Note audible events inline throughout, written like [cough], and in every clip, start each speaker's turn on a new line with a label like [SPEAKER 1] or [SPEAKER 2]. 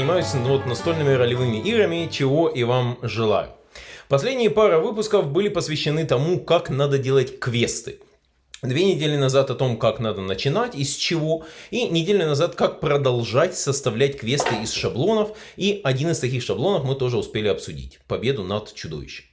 [SPEAKER 1] занимаюсь вот настольными ролевыми играми, чего и вам желаю. Последние пара выпусков были посвящены тому, как надо делать квесты. Две недели назад о том, как надо начинать, из чего, и неделю назад, как продолжать составлять квесты из шаблонов, и один из таких шаблонов мы тоже успели обсудить – победу над чудовищем.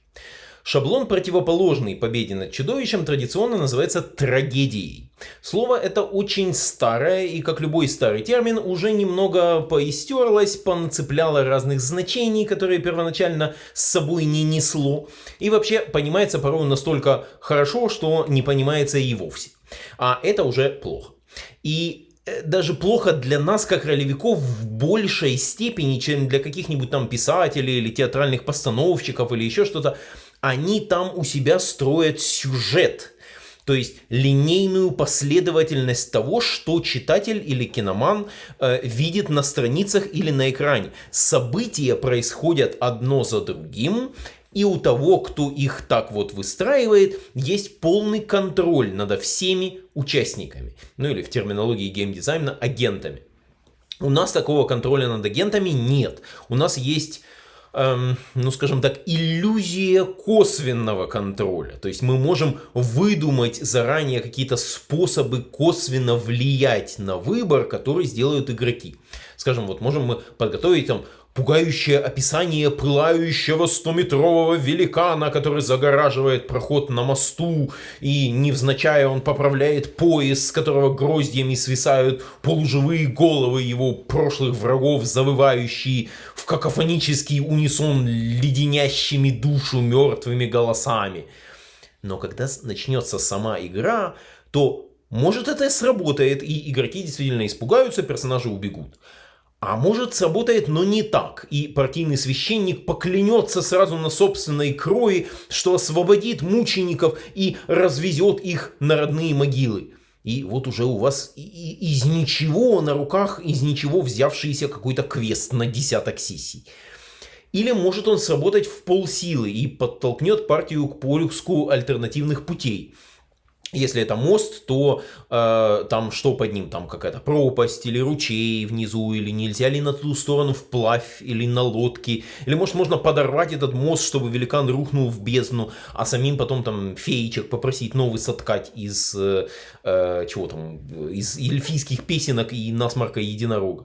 [SPEAKER 1] Шаблон, противоположный победе над чудовищем, традиционно называется трагедией. Слово это очень старое и, как любой старый термин, уже немного поистерлось, понацепляло разных значений, которые первоначально с собой не несло, и вообще понимается порой настолько хорошо, что не понимается и вовсе. А это уже плохо. И э, даже плохо для нас, как ролевиков, в большей степени, чем для каких-нибудь там писателей или театральных постановщиков или еще что-то, они там у себя строят сюжет. То есть линейную последовательность того, что читатель или киноман э, видит на страницах или на экране. События происходят одно за другим, и у того, кто их так вот выстраивает, есть полный контроль над всеми участниками. Ну или в терминологии геймдизайна агентами. У нас такого контроля над агентами нет. У нас есть ну скажем так, иллюзия косвенного контроля. То есть мы можем выдумать заранее какие-то способы косвенно влиять на выбор, который сделают игроки. Скажем, вот можем мы подготовить там пугающее описание пылающего стометрового великана, который загораживает проход на мосту, и невзначай он поправляет пояс, с которого гроздьями свисают полуживые головы его прошлых врагов, завывающие в какофонический унисон леденящими душу мертвыми голосами. Но когда начнется сама игра, то может это сработает, и игроки действительно испугаются, персонажи убегут. А может сработает, но не так, и партийный священник поклянется сразу на собственной крови, что освободит мучеников и развезет их на родные могилы. И вот уже у вас из ничего на руках, из ничего взявшийся какой-то квест на десяток сессий. Или может он сработать в полсилы и подтолкнет партию к поиску альтернативных путей. Если это мост, то э, там что под ним? Там какая-то пропасть или ручей внизу, или нельзя ли на ту сторону вплавь, или на лодке. Или может можно подорвать этот мост, чтобы великан рухнул в бездну, а самим потом там феечек попросить новый соткать из, э, э чего там, из эльфийских песенок и насморка единорога.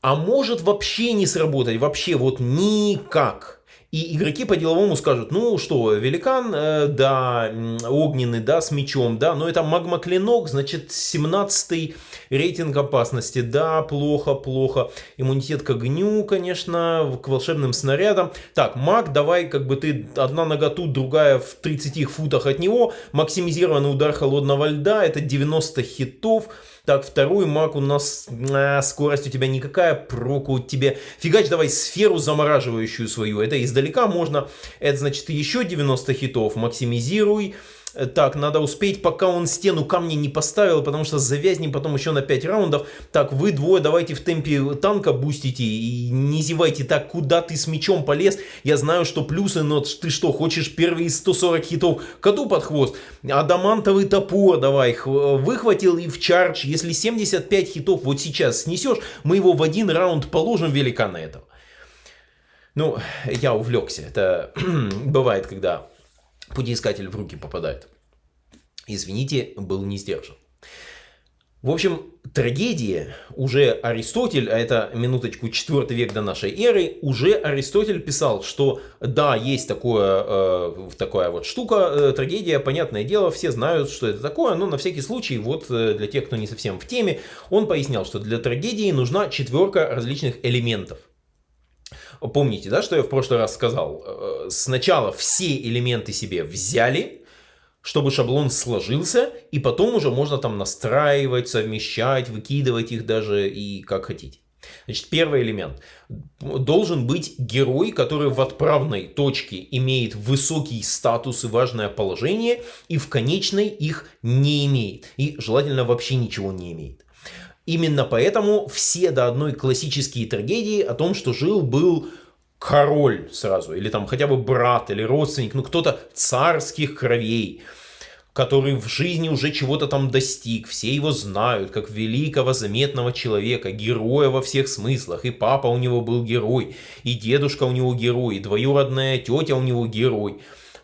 [SPEAKER 1] А может вообще не сработать, вообще вот никак. И игроки по-деловому скажут, ну что, великан, э, да, огненный, да, с мечом, да, но это магма-клинок, значит, 17 рейтинг опасности, да, плохо, плохо. Иммунитет к огню, конечно, к волшебным снарядам. Так, маг, давай, как бы ты, одна нога тут, другая в 30 футах от него, максимизированный удар холодного льда, это 90 хитов. Так, второй маг у нас, а, скорость у тебя никакая, проку тебе. Фигач давай сферу замораживающую свою, это издалека можно. Это значит еще 90 хитов, максимизируй. Э, так, надо успеть, пока он стену камня не поставил, потому что завязнем потом еще на 5 раундов. Так, вы двое давайте в темпе танка бустите и не зевайте так, куда ты с мечом полез. Я знаю, что плюсы, но ты что, хочешь первые 140 хитов коту под хвост? Адамантовый топор давай, выхватил и в чардж. Если 75 хитов вот сейчас снесешь, мы его в один раунд положим великана этого. Ну, я увлекся. Это [clears throat] бывает, когда путеискатель в руки попадает. Извините, был не сдержан. В общем, трагедия уже Аристотель, а это минуточку 4 век до нашей эры, уже Аристотель писал, что да, есть такое, э, такая вот штука, э, трагедия, понятное дело, все знают, что это такое, но на всякий случай, вот э, для тех, кто не совсем в теме, он пояснял, что для трагедии нужна четверка различных элементов. Помните, да, что я в прошлый раз сказал? Э, сначала все элементы себе взяли, чтобы шаблон сложился, и потом уже можно там настраивать, совмещать, выкидывать их даже и как хотите. Значит, первый элемент. Должен быть герой, который в отправной точке имеет высокий статус и важное положение, и в конечной их не имеет. И желательно вообще ничего не имеет. Именно поэтому все до одной классические трагедии о том, что жил-был король сразу, или там хотя бы брат, или родственник, ну кто-то царских кровей. который в жизни уже чего-то там достиг, все его знают, как великого заметного человека, героя во всех смыслах, и папа у него был герой, и дедушка у него герой, и двоюродная тетя у него герой.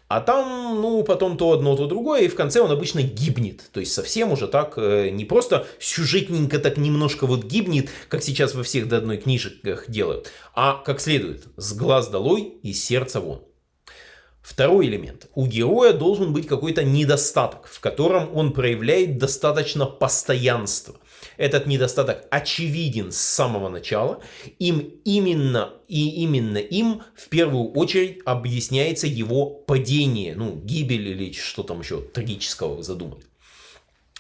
[SPEAKER 1] А там, ну, потом то одно, то другое, и в конце он обычно гибнет. То есть совсем уже так, э, не просто сюжетненько так немножко вот гибнет, как сейчас во всех до одной книжках делают, а как следует, с глаз долой и сердца вон. Второй элемент. У героя должен быть какой-то недостаток, в котором он проявляет достаточно постоянства. Этот недостаток очевиден с самого начала. Им именно и именно им в первую очередь объясняется его падение, ну, гибель или что там еще трагического задумали.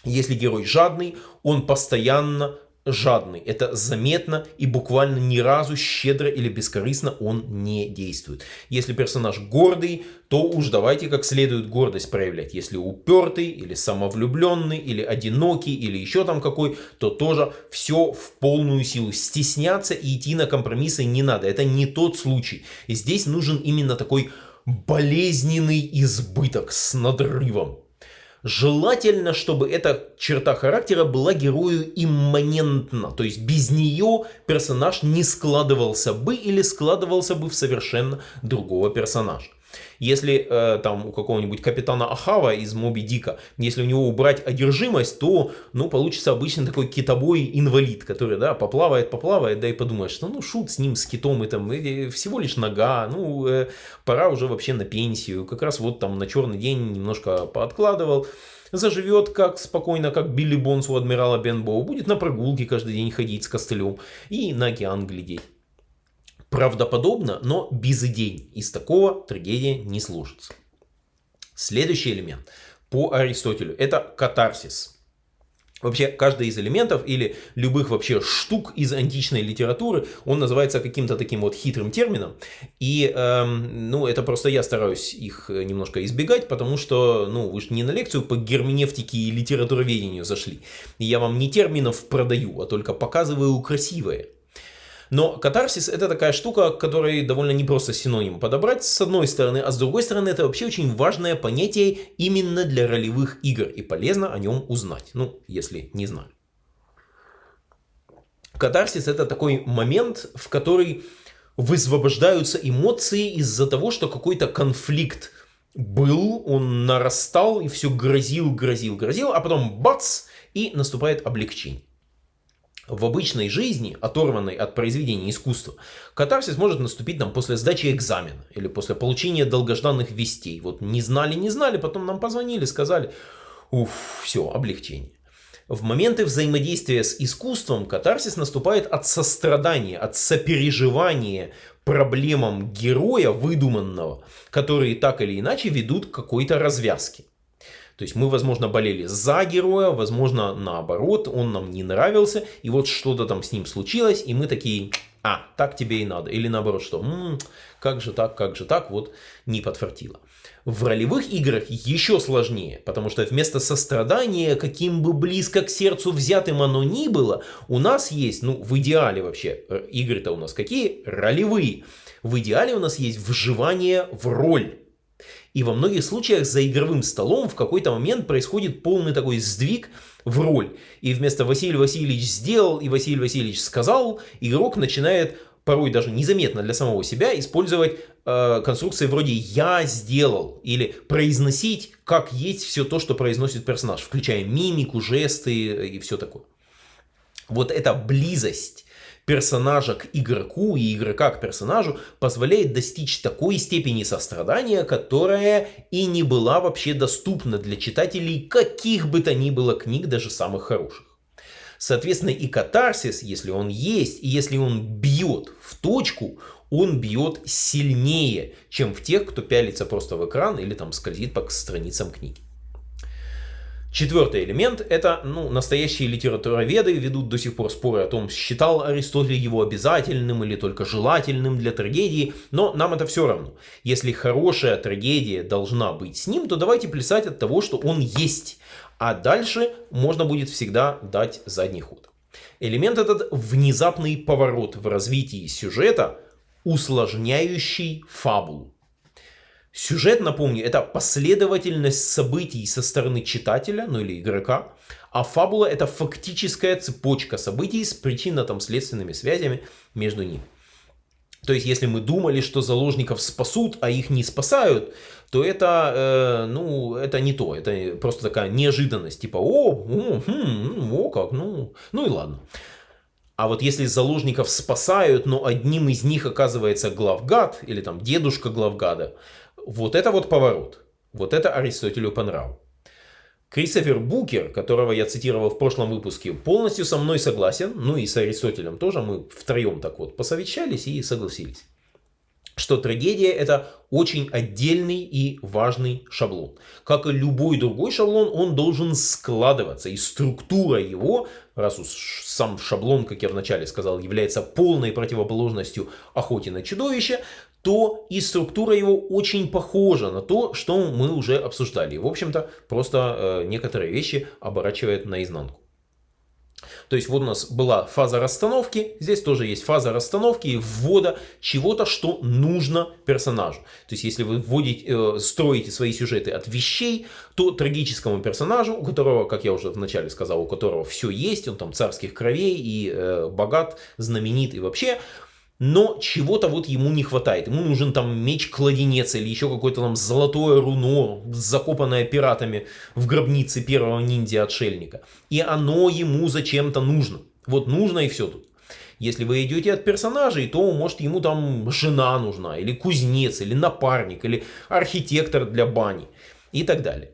[SPEAKER 1] Если герой жадный, он постоянно жадный. Это заметно и буквально ни разу щедро или бескорыстно он не действует. Если персонаж гордый, то уж давайте как следует гордость проявлять. Если упертый, или самовлюбленный, или одинокий, или еще там какой, то тоже все в полную силу. Стесняться и идти на компромиссы не надо. Это не тот случай. И здесь нужен именно такой болезненный избыток с надрывом. Желательно, чтобы эта черта характера была герою имманентна, то есть без нее персонаж не складывался бы или складывался бы в совершенно другого персонажа. Если э, там у какого-нибудь капитана Ахава из Моби Дика, если у него убрать одержимость, то ну, получится обычно такой китобой инвалид, который да, поплавает, поплавает, да и подумаешь, что ну шут с ним, с китом, и там и, всего лишь нога, ну э, пора уже вообще на пенсию, как раз вот там на черный день немножко пооткладывал, заживет как спокойно, как Билли Бонс у адмирала Бенбоу, будет на прогулке каждый день ходить с костылем и на океан глядеть правдоподобно, но без идей. Из такого трагедия не сложится. Следующий элемент по Аристотелю – это катарсис. Вообще, каждый из элементов или любых вообще штук из античной литературы, он называется каким-то таким вот хитрым термином. И, эм, ну, это просто я стараюсь их немножко избегать, потому что, ну, вы же не на лекцию по герменевтике и литературоведению зашли. И я вам не терминов продаю, а только показываю красивое. Но катарсис это такая штука, которой довольно непросто синоним подобрать с одной стороны, а с другой стороны это вообще очень важное понятие именно для ролевых игр и полезно о нем узнать, ну если не знали. Катарсис это такой момент, в который высвобождаются эмоции из-за того, что какой-то конфликт был, он нарастал и все грозил, грозил, грозил, а потом бац, и наступает облегчение в обычной жизни, оторванной от произведения искусства, катарсис может наступить нам после сдачи экзамена или после получения долгожданных вестей. Вот не знали, не знали, потом нам позвонили, сказали, уф, все, облегчение. В моменты взаимодействия с искусством катарсис наступает от сострадания, от сопереживания проблемам героя выдуманного, которые так или иначе ведут к какой-то развязке. То есть мы, возможно, болели за героя, возможно, наоборот, он нам не нравился, и вот что-то там с ним случилось, и мы такие, а, так тебе и надо. Или наоборот, что, м-м, как же так, как же так, вот не подфартило. В ролевых играх еще сложнее, потому что вместо сострадания, каким бы близко к сердцу взятым оно ни было, у нас есть, ну, в идеале вообще, э, игры-то у нас какие? Ролевые. В идеале у нас есть вживание в роль. И во многих случаях за игровым столом в какой-то момент происходит полный такой сдвиг в роль. И вместо Василий Васильевич сделал и Василий Васильевич сказал, игрок начинает порой даже незаметно для самого себя использовать э, конструкции вроде «я сделал» или произносить как есть все то, что произносит персонаж, включая мимику, жесты и все такое. Вот эта близость персонажа к игроку и игрока к персонажу позволяет достичь такой степени сострадания, которая и не была вообще доступна для читателей каких бы то ни было книг, даже самых хороших. Соответственно, и катарсис, если он есть, и если он бьет в точку, он бьет сильнее, чем в тех, кто пялится просто в экран или там скользит по страницам книги. Четвертый элемент – это ну, настоящие литературоведы ведут до сих пор споры о том, считал Аристотель его обязательным или только желательным для трагедии, но нам это все равно. Если хорошая трагедия должна быть с ним, то давайте плясать от того, что он есть, а дальше можно будет всегда дать задний ход. Элемент этот – внезапный поворот в развитии сюжета, усложняющий фабулу. Сюжет, напомню, это последовательность событий со стороны читателя, ну или игрока, а фабула это фактическая цепочка событий с причинно-следственными связями между ними. То есть, если мы думали, что заложников спасут, а их не спасают, то это, э, ну, это не то. Это просто такая неожиданность. Типа, о, о, хм, о как, ну, ну и ладно. А вот если заложников спасают, но одним из них оказывается главгад, или там дедушка главгада, вот это вот поворот. Вот это Аристотелю по нраву. Кристофер Букер, которого я цитировал в прошлом выпуске, полностью со мной согласен, ну и с Аристотелем тоже, мы втроем так вот посовещались и согласились что трагедия это очень отдельный и важный шаблон. Как и любой другой шаблон, он должен складываться, и структура его, раз уж сам шаблон, как я вначале сказал, является полной противоположностью охоте на чудовище, то и структура его очень похожа на то, что мы уже обсуждали. В общем-то, просто э, некоторые вещи оборачивает наизнанку. То есть вот у нас была фаза расстановки, здесь тоже есть фаза расстановки и ввода чего-то, что нужно персонажу. То есть если вы вводите, э, строите свои сюжеты от вещей, то трагическому персонажу, у которого, как я уже вначале сказал, у которого все есть, он там царских кровей и э, богат, знаменит и вообще, но чего-то вот ему не хватает. Ему нужен там меч-кладенец или еще какое-то там золотое руно, закопанное пиратами в гробнице первого ниндзя-отшельника. И оно ему зачем-то нужно. Вот нужно и все тут. Если вы идете от персонажей, то может ему там жена нужна, или кузнец, или напарник, или архитектор для бани и так далее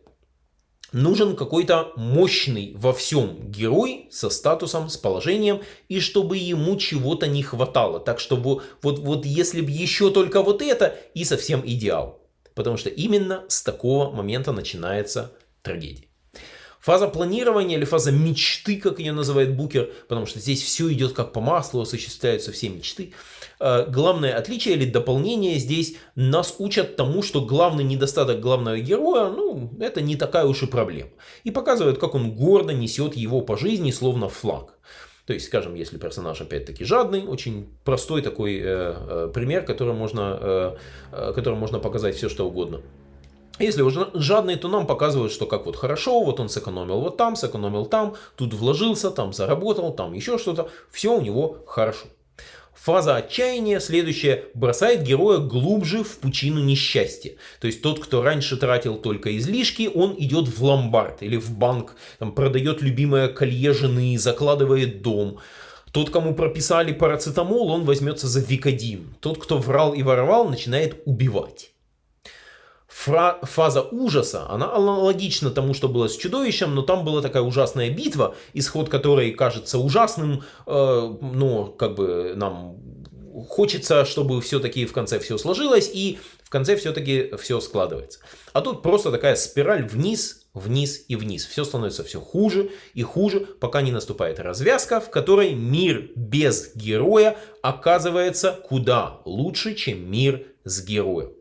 [SPEAKER 1] нужен какой-то мощный во всем герой со статусом, с положением, и чтобы ему чего-то не хватало. Так что вот, вот если бы еще только вот это, и совсем идеал. Потому что именно с такого момента начинается трагедия. Фаза планирования или фаза мечты, как ее называет Букер, потому что здесь все идет как по маслу, осуществляются все мечты. Э, главное отличие или дополнение здесь нас учат тому, что главный недостаток главного героя, ну, это не такая уж и проблема. И показывают, как он гордо несет его по жизни, словно флаг. То есть, скажем, если персонаж опять-таки жадный, очень простой такой э, э, пример, который можно, э, э которым можно показать все, что угодно. Если уже жадный, то нам показывают, что как вот хорошо, вот он сэкономил вот там, сэкономил там, тут вложился, там заработал, там еще что-то. Все у него хорошо. Фаза отчаяния следующая бросает героя глубже в пучину несчастья. То есть тот, кто раньше тратил только излишки, он идет в ломбард или в банк, там, продает любимое колье жены, закладывает дом. Тот, кому прописали парацетамол, он возьмется за викодин. Тот, кто врал и воровал, начинает убивать фаза ужаса, она аналогична тому, что было с чудовищем, но там была такая ужасная битва, исход которой кажется ужасным, э, но как бы нам хочется, чтобы все-таки в конце все сложилось, и в конце все-таки все складывается. А тут просто такая спираль вниз, вниз и вниз. Все становится все хуже и хуже, пока не наступает развязка, в которой мир без героя оказывается куда лучше, чем мир с героем.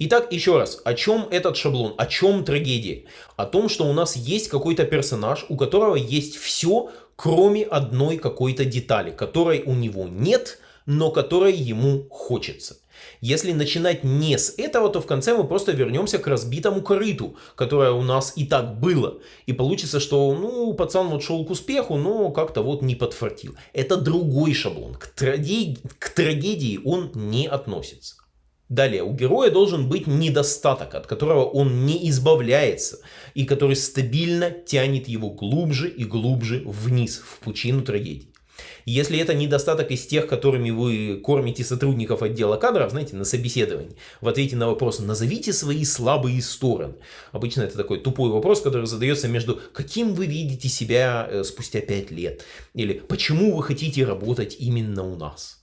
[SPEAKER 1] Итак, еще раз, о чем этот шаблон, о чем трагедия? О том, что у нас есть какой-то персонаж, у которого есть все, кроме одной какой-то детали, которой у него нет, но которой ему хочется. Если начинать не с этого, то в конце мы просто вернемся к разбитому корыту, которое у нас и так было. И получится, что ну пацан вот шел к успеху, но как-то вот не подфартил. Это другой шаблон. К, трагедии, к трагедии он не относится. Далее, у героя должен быть недостаток, от которого он не избавляется, и который стабильно тянет его глубже и глубже вниз, в пучину трагедии. Если это недостаток из тех, которыми вы кормите сотрудников отдела кадров, знаете, на собеседовании, в ответе на вопрос «назовите свои слабые стороны». Обычно это такой тупой вопрос, который задается между «каким вы видите себя э, спустя 5 лет?» или «почему вы хотите работать именно у нас?»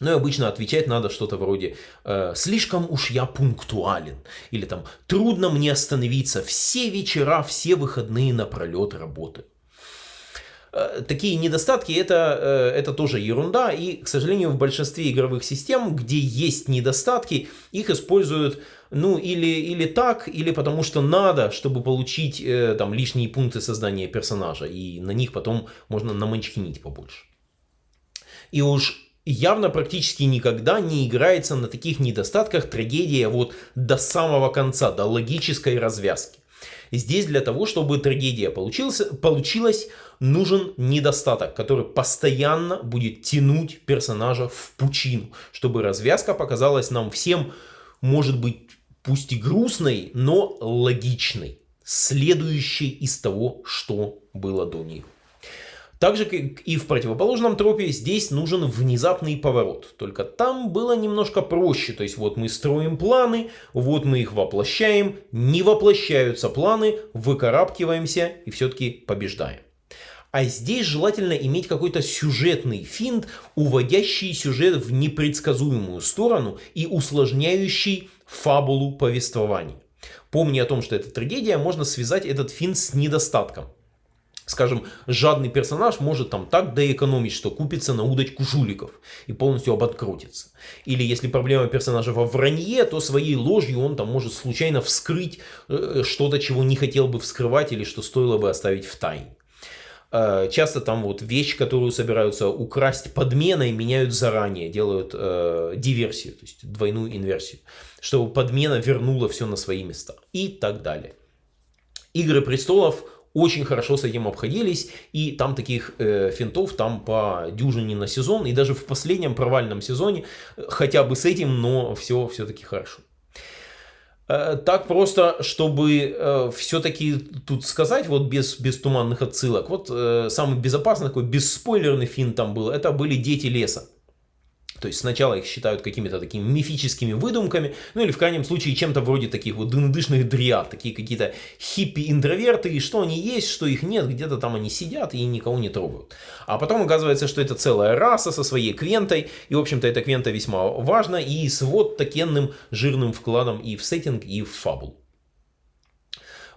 [SPEAKER 1] Ну и обычно отвечать надо что-то вроде э, «слишком уж я пунктуален» или там «трудно мне остановиться, все вечера, все выходные напролет работы». Э, такие недостатки это, э, это тоже ерунда и, к сожалению, в большинстве игровых систем, где есть недостатки, их используют ну или, или так, или потому что надо, чтобы получить там лишние пункты создания персонажа, и на них потом можно наманчкинить побольше. И уж явно практически никогда не играется на таких недостатках трагедия вот до самого конца, до логической развязки. Здесь для того, чтобы трагедия получилась, получилась, нужен недостаток, который постоянно будет тянуть персонажа в пучину, чтобы развязка показалась нам всем, может быть, пусть и грустной, но логичной, следующей из того, что было до нее. Так же, как и в противоположном тропе, здесь нужен внезапный поворот. Только там было немножко проще. То есть вот мы строим планы, вот мы их воплощаем, не воплощаются планы, выкарабкиваемся и все-таки побеждаем. А здесь желательно иметь какой-то сюжетный финт, уводящий сюжет в непредсказуемую сторону и усложняющий фабулу повествования. Помни о том, что это трагедия, можно связать этот финт с недостатком скажем, жадный персонаж может там так доэкономить, что купится на удочку жуликов и полностью обанкротится. Или если проблема персонажа во вранье, то своей ложью он там может случайно вскрыть э, что-то, чего не хотел бы вскрывать или что стоило бы оставить в тайне. Э, часто там вот вещь, которую собираются украсть подменой, меняют заранее, делают э, диверсию, то есть двойную инверсию, чтобы подмена вернула все на свои места и так далее. Игры престолов очень хорошо с этим обходились, и там таких э, финтов там по дюжине на сезон, и даже в последнем провальном сезоне э, хотя бы с этим, но все все-таки хорошо. Э, так просто, чтобы э, все-таки тут сказать, вот без, без туманных отсылок, вот э, самый безопасный такой бесспойлерный финт там был, это были «Дети леса». То есть сначала их считают какими-то такими мифическими выдумками, ну или в крайнем случае чем-то вроде таких вот дынодышных дриад, такие какие-то хиппи-интроверты, и что они есть, что их нет, где-то там они сидят и никого не трогают. А потом оказывается, что это целая раса со своей квентой, и в общем-то эта квента весьма важна, и с вот такенным жирным вкладом и в сеттинг, и в фабул.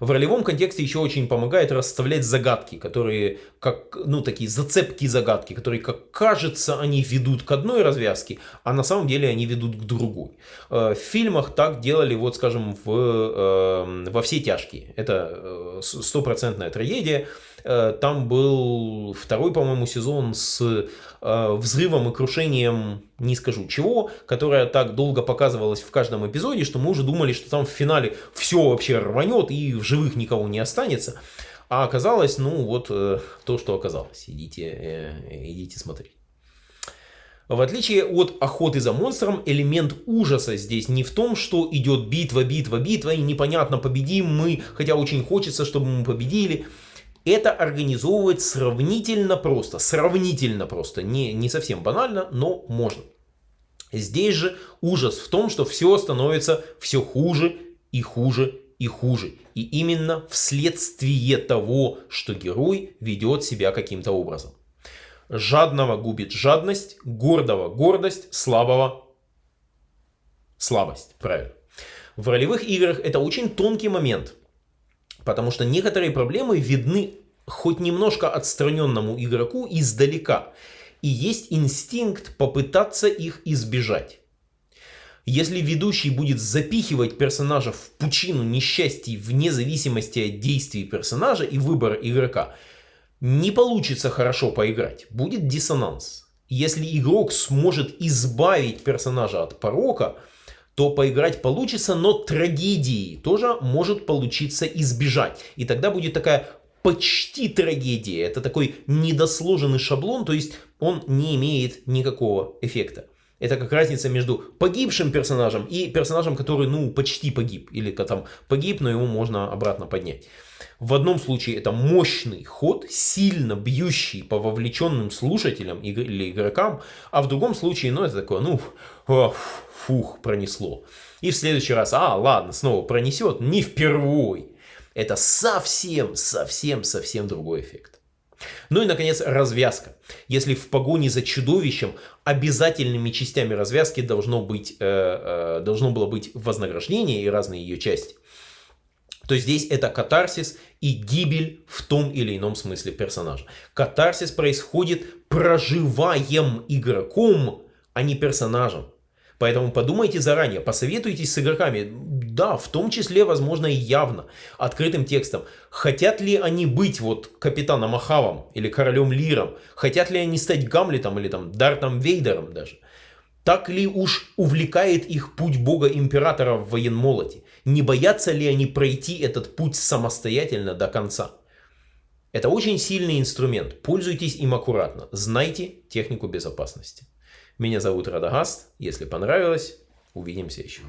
[SPEAKER 1] В ролевом контексте еще очень помогает расставлять загадки, которые как, ну, такие зацепки загадки, которые, как кажется, они ведут к одной развязке, а на самом деле они ведут к другой. Э, в фильмах так делали, вот, скажем, в, э, во все тяжкие. Это э, стопроцентная трагедия. Там был второй, по-моему, сезон с взрывом и крушением, не скажу чего, которая так долго показывалась в каждом эпизоде, что мы уже думали, что там в финале все вообще рванет и в живых никого не останется. А оказалось, ну вот э, то, что оказалось. Идите, э, идите смотреть. В отличие от охоты за монстром, элемент ужаса здесь не в том, что идет битва, битва, битва, и непонятно, победим мы, хотя очень хочется, чтобы мы победили. Это организовывать сравнительно просто, сравнительно просто, не, не совсем банально, но можно. Здесь же ужас в том, что все становится все хуже и хуже и хуже. И именно вследствие того, что герой ведет себя каким-то образом. Жадного губит жадность, гордого гордость, слабого слабость. Правильно. В ролевых играх это очень тонкий момент, потому что некоторые проблемы видны хоть немножко отстраненному игроку издалека. И есть инстинкт попытаться их избежать. Если ведущий будет запихивать персонажа в пучину несчастий вне зависимости от действий персонажа и выбора игрока, не получится хорошо поиграть, будет диссонанс. Если игрок сможет избавить персонажа от порока, то поиграть получится, но трагедии тоже может получиться избежать. И тогда будет такая почти трагедия. Это такой недосложенный шаблон, то есть он не имеет никакого эффекта. Это как разница между погибшим персонажем и персонажем, который, ну, почти погиб. Или там погиб, но его можно обратно поднять. В одном случае это мощный ход, сильно бьющий по вовлеченным слушателям или игрокам, а в другом случае, ну, это такое, ну, фух, пронесло. И в следующий раз, а, ладно, снова пронесет, не впервой. Это совсем, совсем, совсем другой эффект. Ну и, наконец, развязка. Если в погоне за чудовищем обязательными частями развязки должно, быть, э, э, должно было быть вознаграждение и разные ее части, то здесь это катарсис и гибель в том или ином смысле персонажа. Катарсис происходит проживаем игроком, а не персонажем. Поэтому подумайте заранее, посоветуйтесь с игроками, Да, в том числе, возможно, и явно, открытым текстом. Хотят ли они быть вот капитаном Ахавом или королем Лиром? Хотят ли они стать Гамлетом или там Дартом Вейдером даже? Так ли уж увлекает их путь бога-императора в военмолоте? Не боятся ли они пройти этот путь самостоятельно до конца? Это очень сильный инструмент. Пользуйтесь им аккуратно. Знайте технику безопасности. Меня зовут Радагаст. Если понравилось, увидимся еще.